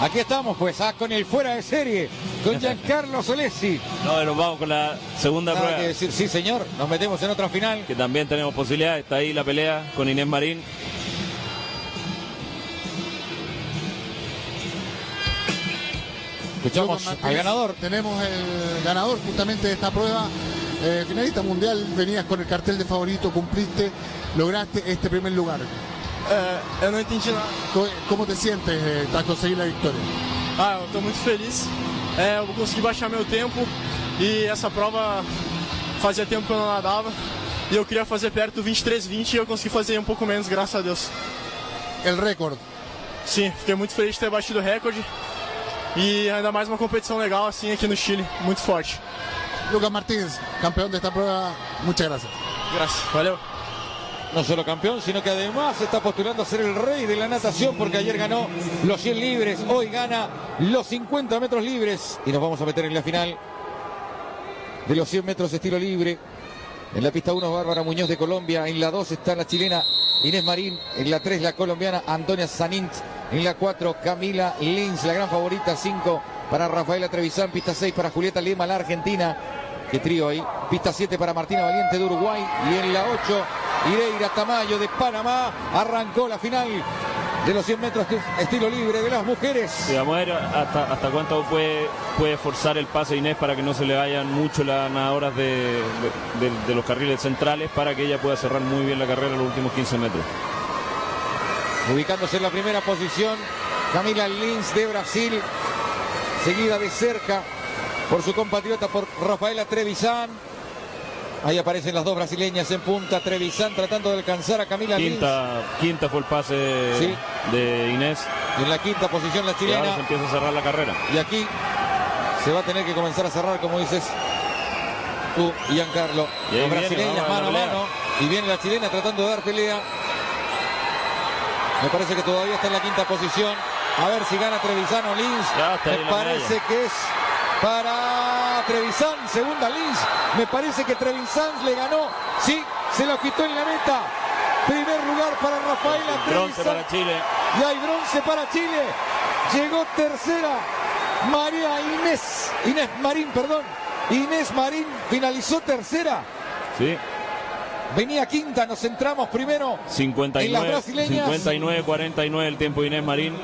Aquí estamos, pues, ah, con el fuera de serie, con Giancarlo Solesi. No, nos vamos con la segunda Nada prueba. que decir, sí, señor. Nos metemos en otra final. Que también tenemos posibilidad. Está ahí la pelea con Inés Marín. Escuchamos al ganador. Tenemos el ganador justamente de esta prueba. Eh, finalista mundial, venías con el cartel de favorito, cumpliste, lograste este primer lugar. É, eu não entendi nada. Co- ¿Cómo te sientes eh, tras conseguir la victoria? Ah, eu tô muito feliz. É, eu consegui baixar meu tempo e essa prova fazia tempo que eu não nadava. E eu queria fazer perto do 23,20 e eu consegui fazer um pouco menos, graças a Deus. El récord. Sim, fiquei muito feliz de ter batido o recorde. E ainda mais uma competição legal assim aqui no Chile, muito forte. Lucas Martínez, campeón de esta prueba, muchas gracias. Graças. Valeu. No solo campeón, sino que además está postulando a ser el rey de la natación porque ayer ganó los 100 libres, hoy gana los 50 metros libres y nos vamos a meter en la final de los 100 metros estilo libre. En la pista 1 Bárbara Muñoz de Colombia, en la 2 está la chilena Inés Marín, en la 3 la colombiana Antonia Sanint, en la 4 Camila Lins, la gran favorita, 5 para Rafaela Trevisan, pista 6 para Julieta Lima, la argentina. Qué trío ahí. Pista 7 para Martina Valiente de Uruguay. Y en la 8, Ireira Tamayo de Panamá. Arrancó la final de los 100 metros estilo libre de las mujeres. Vamos a ver hasta, hasta cuánto puede, puede forzar el pase Inés para que no se le vayan mucho las nadadoras de, de- de- de los carriles centrales para que ella pueda cerrar muy bien la carrera los últimos 15 metros. Ubicándose en la primera posición, Camila Lins de Brasil, seguida de cerca por su compatriota, por Rafaela Trevisan. Ahí aparecen las dos brasileñas en punta, Trevisan tratando de alcanzar a Camila Lins. Quinta, quinta fue el pase Sí. de Inés en la quinta posición la y ahora chilena. se empieza a cerrar la carrera. Y aquí se va a tener que comenzar a cerrar, como dices tú, Giancarlo. Y Las brasileñas mano a mano. Y viene la chilena tratando de dar pelea. Me parece que todavía está en la quinta posición. A ver si gana Trevisan o Lins. Me parece que es para Trevisan, segunda Lins. Me parece que Trevisan le ganó. Sí, se lo quitó en la meta. Primer lugar para Rafaela Bronce Trevisan. para Chile. Y hay bronce para Chile. Llegó tercera María Inés. Inés Marín, perdón. Inés Marín finalizó tercera. Sí, Venía quinta, nos centramos primero en las 59, brasileñas. 59, 49 el tiempo de Inés Marín.